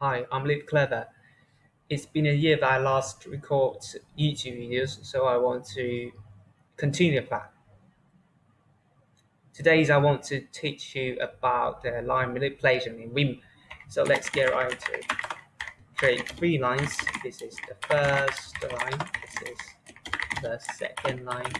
Hi, I'm Live Clever. It's been a year that I last record YouTube videos, so I want to continue that. Today I want to teach you about the line manipulation in Vim. So let's get right into it. Create three lines. This is the first line. This is the second line.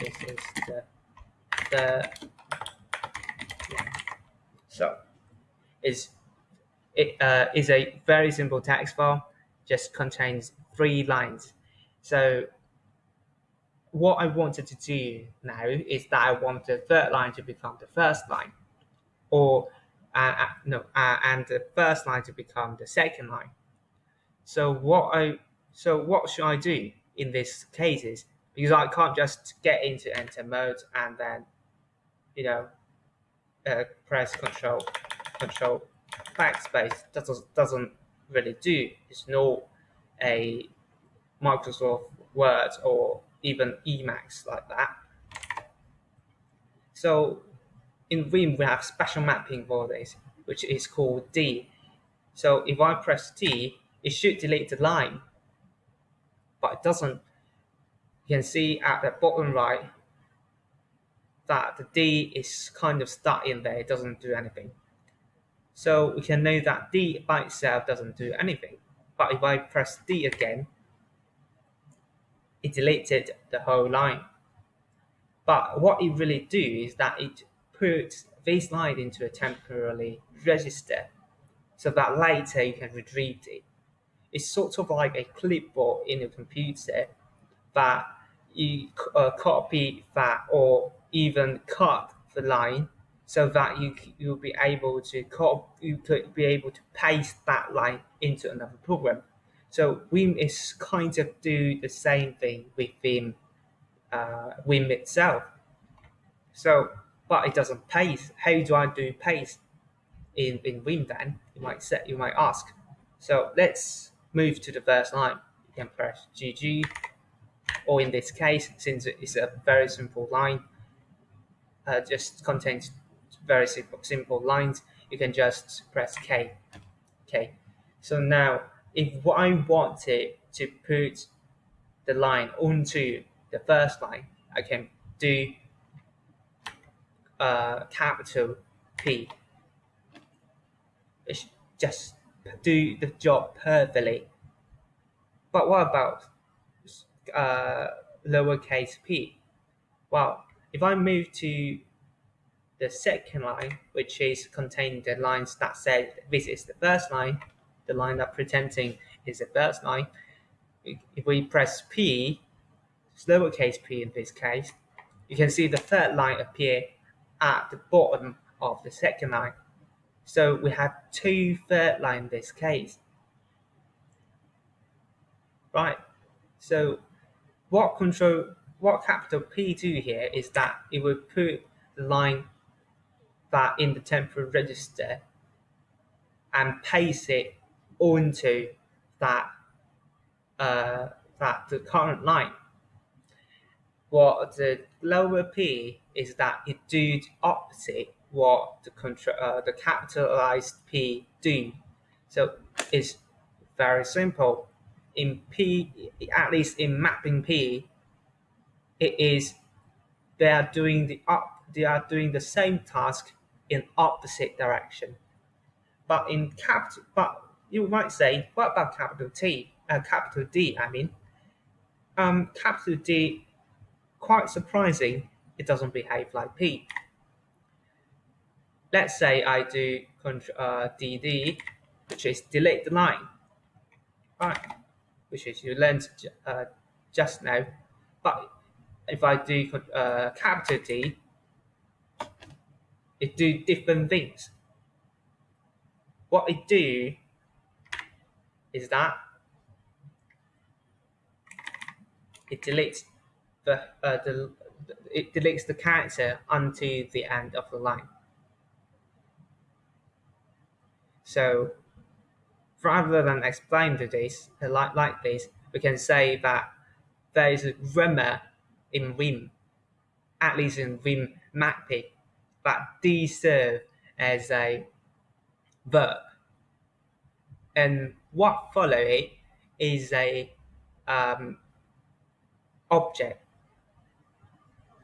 This is the third. So it's it uh, is a very simple text file, just contains three lines. So what I wanted to do now is that I want the third line to become the first line, or uh, uh, no, uh, and the first line to become the second line. So what I so what should I do in these cases? Because I can't just get into enter mode and then, you know, uh, press control control backspace doesn't doesn't really do. It's not a Microsoft Word or even Emacs like that. So in Vim we have special mapping for this, which is called D. So if I press T, it should delete the line, but it doesn't. You can see at the bottom right that the D is kind of stuck in there, it doesn't do anything. So we can know that D by itself doesn't do anything. But if I press D again, it deleted the whole line. But what it really do is that it puts this line into a temporary register so that later you can retrieve it. It's sort of like a clipboard in a computer that you uh, copy that or even cut the line so that you you'll be able to you could be able to paste that line into another program. So Vim is kind of do the same thing within uh, Vim itself. So, but it doesn't paste. How do I do paste in in Vim then? You might set you might ask. So let's move to the first line. You can press GG, or in this case, since it's a very simple line, uh, just contains very simple, simple lines, you can just press K. Okay. So now, if I wanted to put the line onto the first line, I can do uh, capital P. It's just do the job perfectly. But what about uh, lowercase p? Well, if I move to the second line, which is containing the lines that said this is the first line, the line that pretending is the first line. If we press P, lowercase p in this case, you can see the third line appear at the bottom of the second line. So we have two third line in this case. Right. So what control what capital P do here is that it will put the line that in the temporary register and paste it onto that uh, that the current line. What the lower p is that it do the opposite what the control uh, the capitalized p do. So it's very simple. In p, at least in mapping p, it is they are doing the up they are doing the same task in opposite direction. But in capital, but you might say, what about capital T? Uh, capital D, I mean. Um, capital D, quite surprising, it doesn't behave like P. Let's say I do uh, DD, which is delete the line, right? Which is you learned uh, just now. But if I do uh, capital D, it do different things. What it do is that it deletes the, uh, the it deletes the character until the end of the line. So rather than explain to this uh, like, like this, we can say that there is a grammar in Vim, at least in Vim mapping, but D serve as a verb. and what follow it is a um, object.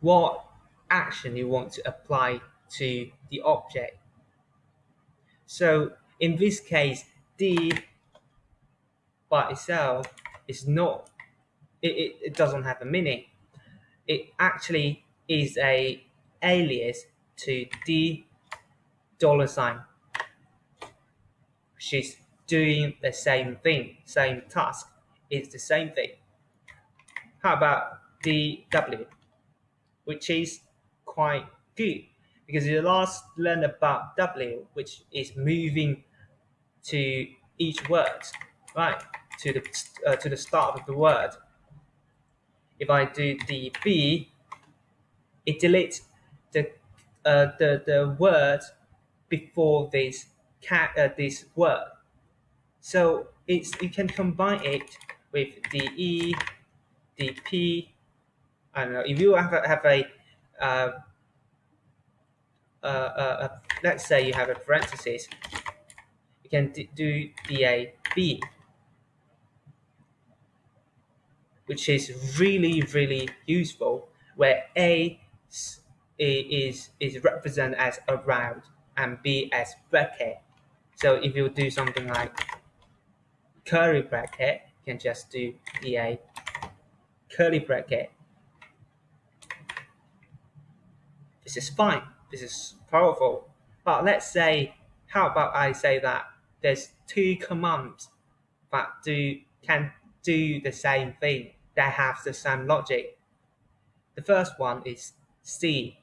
What action you want to apply to the object. So in this case, D by itself is not, it, it, it doesn't have a meaning. It actually is a alias to D dollar sign. She's doing the same thing, same task. It's the same thing. How about DW, which is quite good because you last learned about W, which is moving to each word, right? To the uh, to the start of the word. If I do the B, it deletes the uh, the the word before this cat uh, this word. So it's you can combine it with the E, the P. I don't know if you have a, have a uh, uh, uh, let's say you have a parenthesis, you can do DAB, which is really, really useful, where A is, is represented as around and B as bracket. So if you do something like curly bracket, you can just do DA curly bracket. This is fine this is powerful. But let's say, how about I say that there's two commands that do can do the same thing, that have the same logic. The first one is C.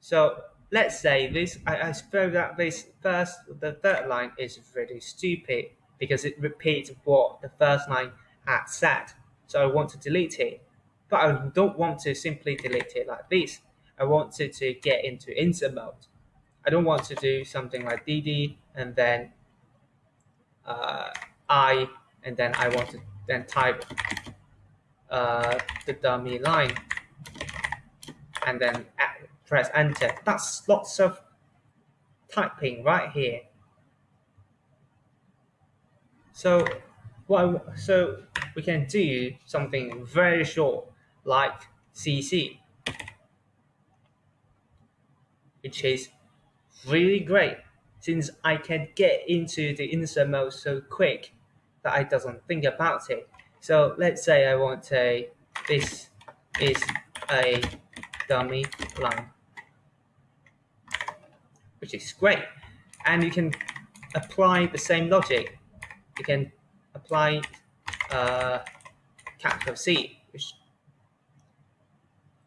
So let's say this, I, I suppose that this first, the third line is really stupid because it repeats what the first line had said. So I want to delete it, but I don't want to simply delete it like this. I wanted to get into insert mode. I don't want to do something like DD and then uh, I and then I want to then type uh, the dummy line and then press enter. That's lots of typing right here. So what so we can do something very short like CC which is really great since I can get into the insert mode so quick that I doesn't think about it. So let's say I want a, this is a dummy line, which is great. And you can apply the same logic. You can apply uh, capital C, which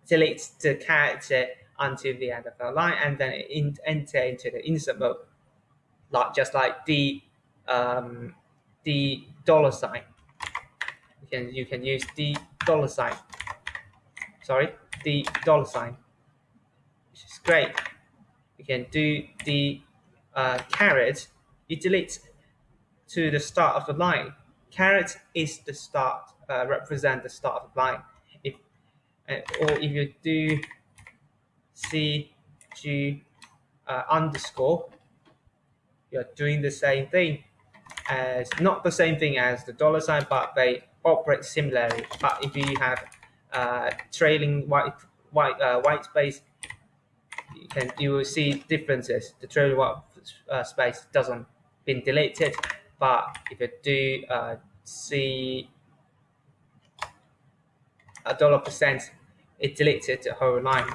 deletes the character until the end of the line and then in, enter into the insert mode, like just like the um, the dollar sign. You can you can use the dollar sign. Sorry, the dollar sign, which is great. You can do the uh, caret. You delete to the start of the line. Caret is the start, uh, represent the start of the line. If uh, or if you do C G uh, underscore, you're doing the same thing as not the same thing as the dollar sign, but they operate similarly. But if you have uh, trailing white white uh, white space, you can you will see differences. The trailing white uh, space doesn't been deleted, but if you do uh, see a dollar percent, it deleted the whole line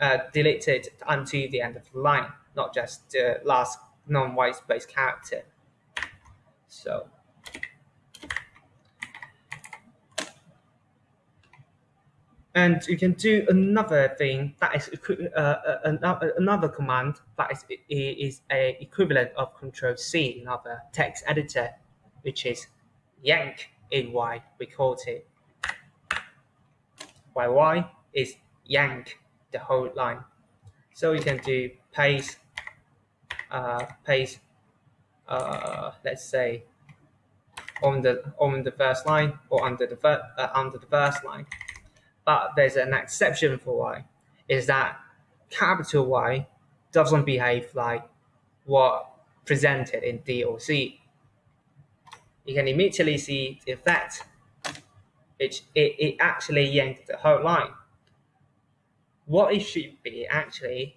uh, deleted until the end of the line, not just the last non-white space character. So and you can do another thing that is uh, uh another command that is is a equivalent of Control C in other text editor, which is yank in Y. We call it. YY is yank the whole line. So you can do paste, uh, paste, uh, let's say, on the on the first line or under the uh, under the first line. But there's an exception for Y, is that capital Y doesn't behave like what presented in D or C. you can immediately see the effect. It, it, it actually yanked the whole line. What it should be actually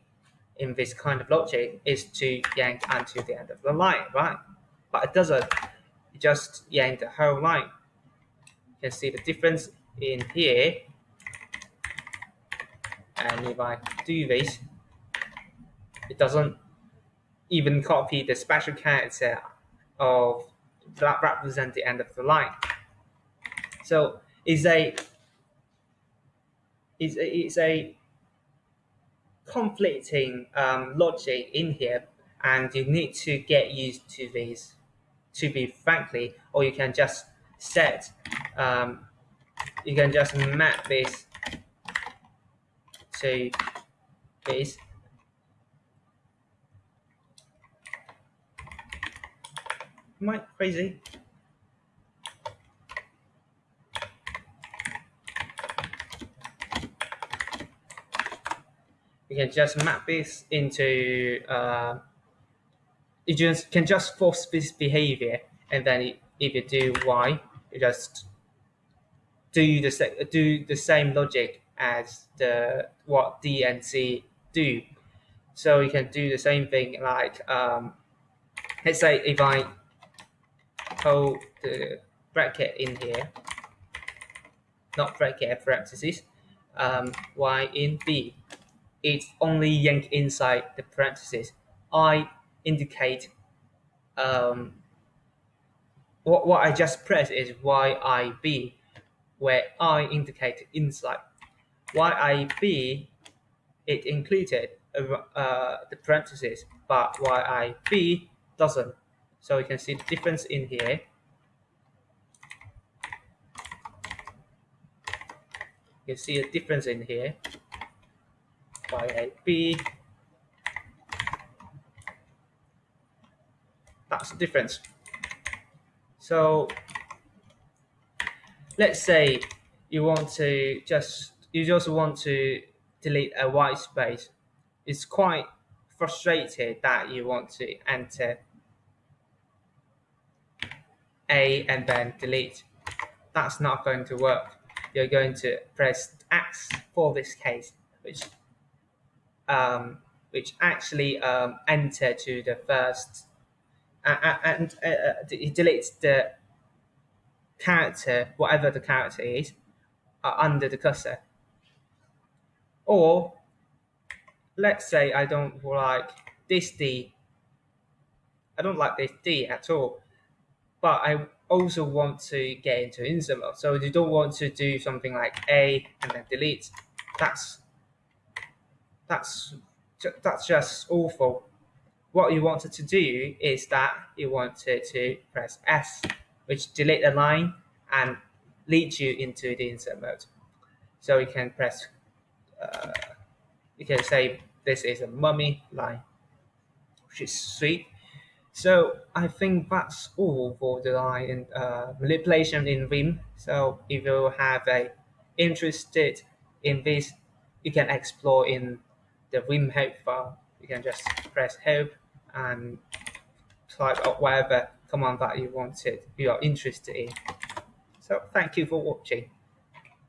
in this kind of logic is to yank until the end of the line, right? But it doesn't. It just yank the whole line. You can see the difference in here. And if I do this, it doesn't even copy the special character of that represent the end of the line. So it's a it's a, it's a conflicting um, logic in here, and you need to get used to this. To be frankly, or you can just set, um, you can just map this to this Am I crazy? You can just map this into, uh, you just can just force this behavior, and then if you do y, you just do the do the same logic as the what D and C do. So you can do the same thing like um, let's say if I hold the bracket in here, not bracket, parentheses, um, y in B. It's only yank inside the parentheses. I indicate um, what, what I just press is YIB, where I indicate inside. YIB, it included uh, the parentheses, but YIB doesn't. So you can see the difference in here. You can see a difference in here by a B. That's the difference. So let's say you want to just you just want to delete a white space. It's quite frustrated that you want to enter a and then delete. That's not going to work. You're going to press X for this case, which um, which actually um, enter to the first uh, and uh, uh, it deletes the character, whatever the character is, uh, under the cursor. Or let's say I don't like this D. I don't like this D at all but I also want to get into insert mode. So you don't want to do something like A and then delete. That's that's that's just awful. What you wanted to do is that you wanted to press S, which delete a line and lead you into the insert mode. So you can press, uh, you can say this is a mummy line, which is sweet. So I think that's all for the line uh, manipulation in Vim. So if you have a interested in this, you can explore in the Vim help file. You can just press help and type whatever command that you wanted, you are interested in. So thank you for watching.